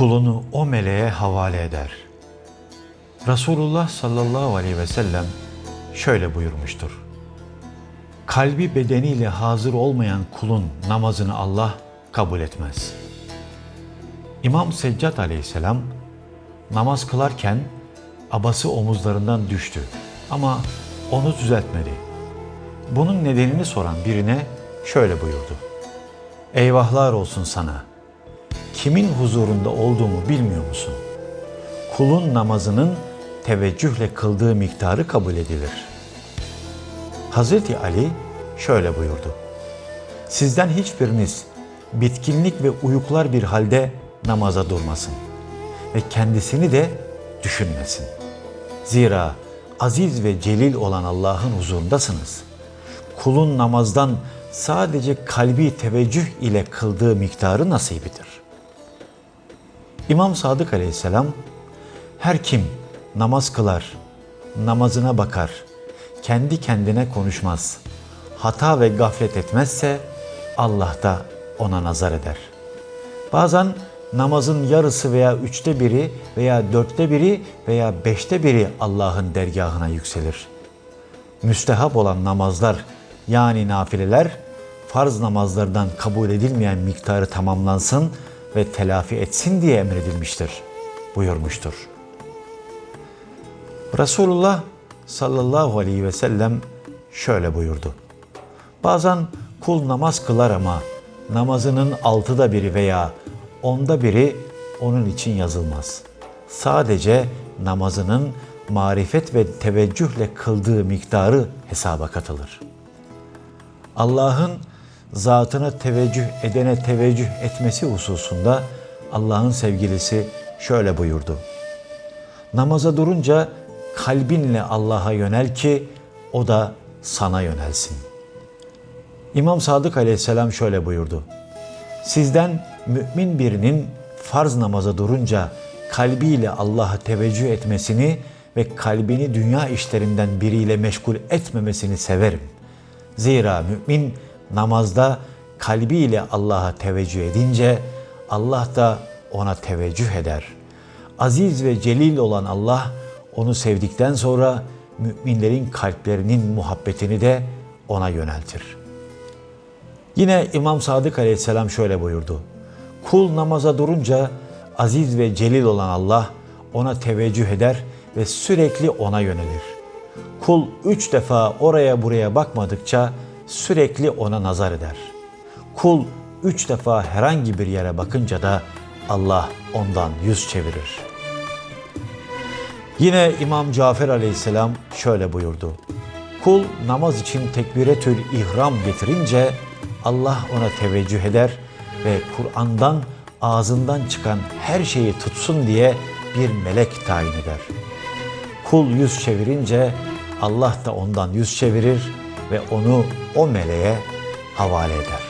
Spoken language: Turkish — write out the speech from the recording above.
kulunu o meleğe havale eder. Resulullah sallallahu aleyhi ve sellem şöyle buyurmuştur. Kalbi bedeniyle hazır olmayan kulun namazını Allah kabul etmez. İmam Seccad aleyhisselam namaz kılarken abası omuzlarından düştü ama onu düzeltmedi. Bunun nedenini soran birine şöyle buyurdu. Eyvahlar olsun sana. Kimin huzurunda olduğumu bilmiyor musun? Kulun namazının teveccühle kıldığı miktarı kabul edilir. Hazreti Ali şöyle buyurdu. Sizden hiçbiriniz bitkinlik ve uyuklar bir halde namaza durmasın ve kendisini de düşünmesin. Zira aziz ve celil olan Allah'ın huzurundasınız. Kulun namazdan sadece kalbi teveccüh ile kıldığı miktarı nasibidir. İmam Sadık aleyhisselam, her kim namaz kılar, namazına bakar, kendi kendine konuşmaz, hata ve gaflet etmezse Allah da ona nazar eder. Bazen namazın yarısı veya üçte biri veya dörtte biri veya beşte biri Allah'ın dergahına yükselir. Müstehap olan namazlar yani nafileler farz namazlardan kabul edilmeyen miktarı tamamlansın ve telafi etsin diye emredilmiştir buyurmuştur. Resulullah sallallahu aleyhi ve sellem şöyle buyurdu. Bazen kul namaz kılar ama namazının altıda biri veya onda biri onun için yazılmaz. Sadece namazının marifet ve teveccühle kıldığı miktarı hesaba katılır. Allah'ın zatına teveccüh edene teveccüh etmesi hususunda Allah'ın sevgilisi şöyle buyurdu. Namaza durunca kalbinle Allah'a yönel ki o da sana yönelsin. İmam Sadık aleyhisselam şöyle buyurdu. Sizden mümin birinin farz namaza durunca kalbiyle Allah'a teveccüh etmesini ve kalbini dünya işlerinden biriyle meşgul etmemesini severim. Zira mümin namazda kalbiyle Allah'a teveccüh edince Allah da ona teveccüh eder. Aziz ve celil olan Allah onu sevdikten sonra müminlerin kalplerinin muhabbetini de ona yöneltir. Yine İmam Sadık aleyhisselam şöyle buyurdu. Kul namaza durunca aziz ve celil olan Allah ona teveccüh eder ve sürekli ona yönelir. Kul üç defa oraya buraya bakmadıkça sürekli ona nazar eder. Kul üç defa herhangi bir yere bakınca da Allah ondan yüz çevirir. Yine İmam Cafer aleyhisselam şöyle buyurdu. Kul namaz için tekbiretül ihram getirince Allah ona teveccüh eder ve Kur'an'dan ağzından çıkan her şeyi tutsun diye bir melek tayin eder. Kul yüz çevirince Allah da ondan yüz çevirir ve onu o meleğe havale eder.